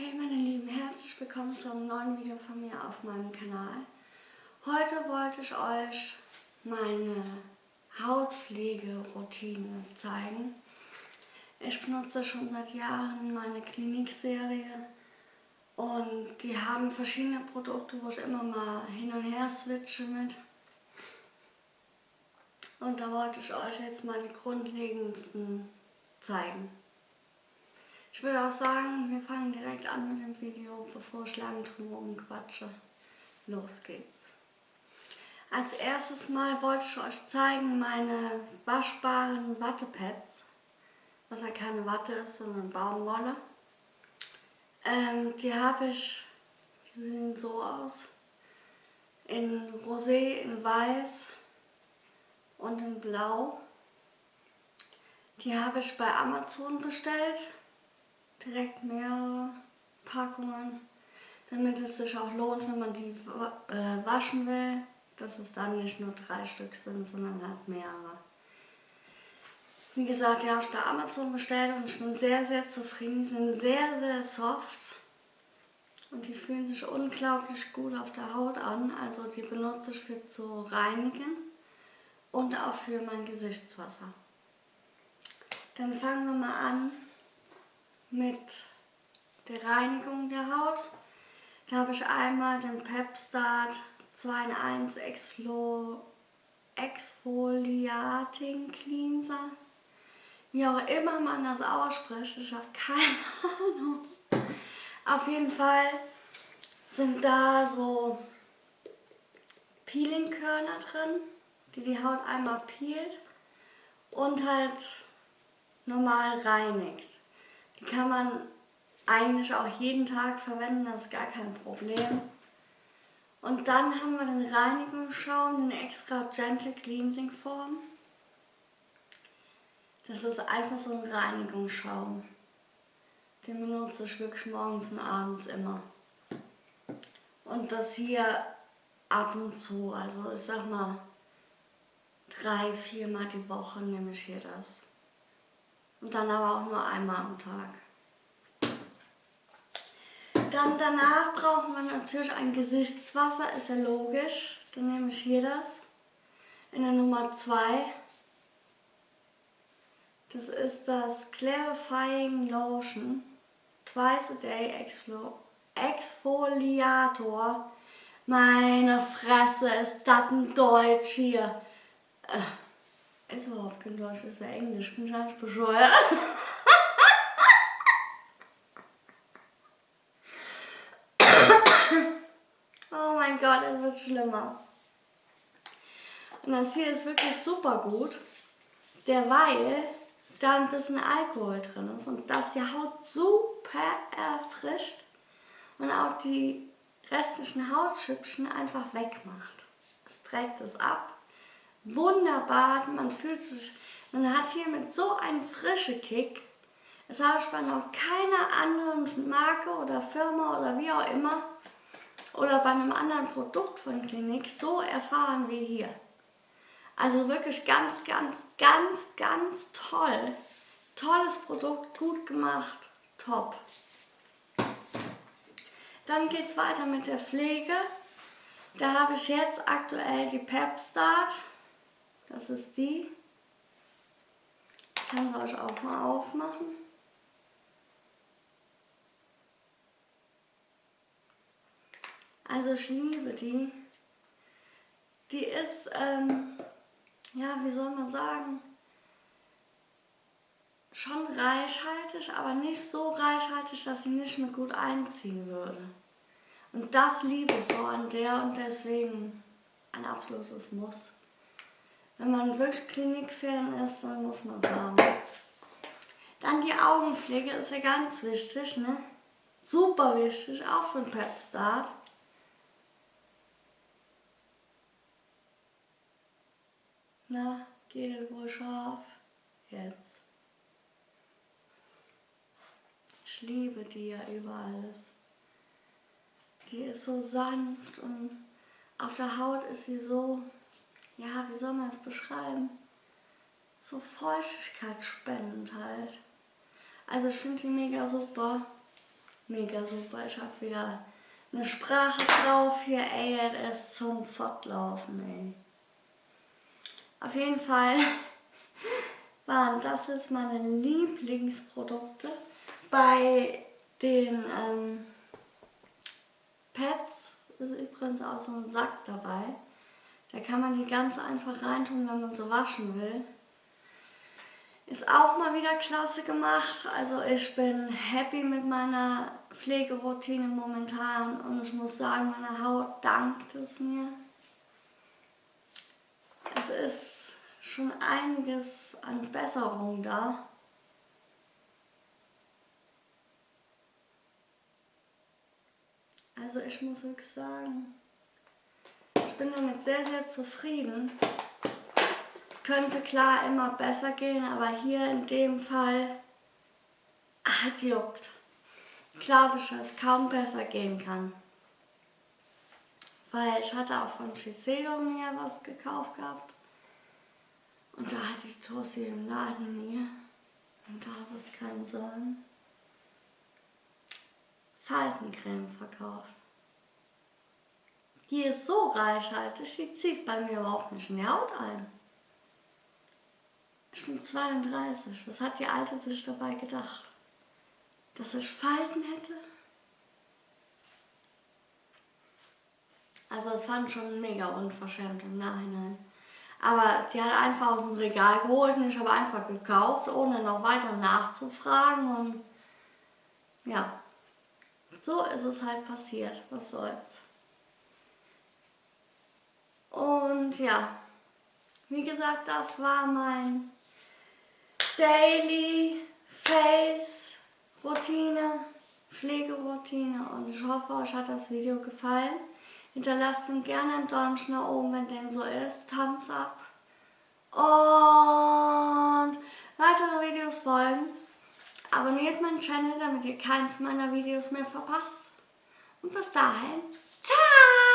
Hey meine Lieben, herzlich willkommen zu einem neuen Video von mir auf meinem Kanal. Heute wollte ich euch meine Hautpflegeroutine zeigen. Ich benutze schon seit Jahren meine Klinikserie und die haben verschiedene Produkte, wo ich immer mal hin und her switche mit. Und da wollte ich euch jetzt mal die grundlegendsten zeigen. Ich würde auch sagen, wir fangen direkt an mit dem Video, bevor ich lang drum quatsche. Los geht's. Als erstes Mal wollte ich euch zeigen meine waschbaren Wattepads, was ja keine Watte ist, sondern Baumwolle. Ähm, die habe ich, die sehen so aus, in Rosé, in Weiß und in Blau. Die habe ich bei Amazon bestellt direkt mehrere Packungen, damit es sich auch lohnt, wenn man die äh, waschen will, dass es dann nicht nur drei Stück sind, sondern halt mehrere. Wie gesagt, die habe ich bei Amazon bestellt und ich bin sehr, sehr zufrieden. Die sind sehr, sehr soft und die fühlen sich unglaublich gut auf der Haut an. Also die benutze ich für zu reinigen und auch für mein Gesichtswasser. Dann fangen wir mal an mit der Reinigung der Haut. Da habe ich einmal den Pepstart 2 in 1 Exflo Exfoliating Cleanser. Wie auch immer man das ausspricht, ich habe keine Ahnung. Auf jeden Fall sind da so Peelingkörner drin, die die Haut einmal peelt und halt normal reinigt. Die kann man eigentlich auch jeden Tag verwenden, das ist gar kein Problem. Und dann haben wir den Reinigungsschaum, den extra Gentle Cleansing Form. Das ist einfach so ein Reinigungsschaum. Den benutze ich wirklich morgens und abends immer. Und das hier ab und zu, also ich sag mal drei, viermal die Woche nehme ich hier das. Und dann aber auch nur einmal am Tag. Dann danach braucht man natürlich ein Gesichtswasser, ist ja logisch. Dann nehme ich hier das in der Nummer 2. Das ist das Clarifying Lotion Twice a Day Exfoliator. Meine Fresse, ist das ein Deutsch hier. Äh. Ist überhaupt kein Deutsch, ist ja Englisch. Bin ich eigentlich bescheuert? oh mein Gott, es wird schlimmer. Und das hier ist wirklich super gut, derweil da ein bisschen Alkohol drin ist und das die Haut super erfrischt und auch die restlichen Hautschüppchen einfach wegmacht. Es trägt es ab wunderbar. Man fühlt sich, man hat hier mit so einem frischen Kick. Das habe ich bei noch keiner anderen Marke oder Firma oder wie auch immer oder bei einem anderen Produkt von Klinik so erfahren wie hier. Also wirklich ganz, ganz, ganz, ganz toll. Tolles Produkt, gut gemacht, top. Dann geht es weiter mit der Pflege. Da habe ich jetzt aktuell die Pep Start. Das ist die. Kann wir euch auch mal aufmachen. Also ich liebe die. Die ist, ähm, ja, wie soll man sagen, schon reichhaltig, aber nicht so reichhaltig, dass sie nicht mehr gut einziehen würde. Und das liebe ich so an der und deswegen ein absolutes Muss. Wenn man wirklich Klinikfan ist, dann muss man sagen. Dann die Augenpflege ist ja ganz wichtig, ne? Super wichtig, auch für einen Pep-Start. Na, geht es wohl scharf? Jetzt. Ich liebe die ja über alles. Die ist so sanft und auf der Haut ist sie so ja, wie soll man es beschreiben? So Feuchtigkeit spendend halt. Also ich finde die mega super. mega super. Ich habe wieder eine Sprache drauf hier, ist zum Fortlaufen, ey. Auf jeden Fall waren das jetzt meine Lieblingsprodukte. Bei den ähm, Pads ist übrigens auch so ein Sack dabei. Da kann man die ganz einfach reintun, wenn man so waschen will. Ist auch mal wieder klasse gemacht. Also ich bin happy mit meiner Pflegeroutine momentan und ich muss sagen, meine Haut dankt es mir. Es ist schon einiges an Besserung da. Also ich muss wirklich sagen, bin damit sehr, sehr zufrieden. Es könnte klar immer besser gehen, aber hier in dem Fall hat juckt. Glaube ich, dass es kaum besser gehen kann. Weil ich hatte auch von Shiseido mir was gekauft gehabt. Und da hatte ich Tosi im Laden mir. Und da hat es keinen sollen. Faltencreme verkauft. Die ist so reichhaltig, die zieht bei mir überhaupt nicht in die Haut ein. Ich bin 32. Was hat die Alte sich dabei gedacht? Dass ich Falten hätte? Also es fand schon mega unverschämt im Nachhinein. Aber die hat einfach aus dem Regal geholt und ich habe einfach gekauft, ohne noch weiter nachzufragen. Und ja, so ist es halt passiert. Was soll's. Und ja, wie gesagt, das war mein Daily Face Routine, Pflegeroutine und ich hoffe, euch hat das Video gefallen. Hinterlasst ihm gerne einen Däumchen nach oben, wenn dem so ist. Thumbs up. Und weitere Videos folgen. Abonniert meinen Channel, damit ihr keins meiner Videos mehr verpasst. Und bis dahin, ciao!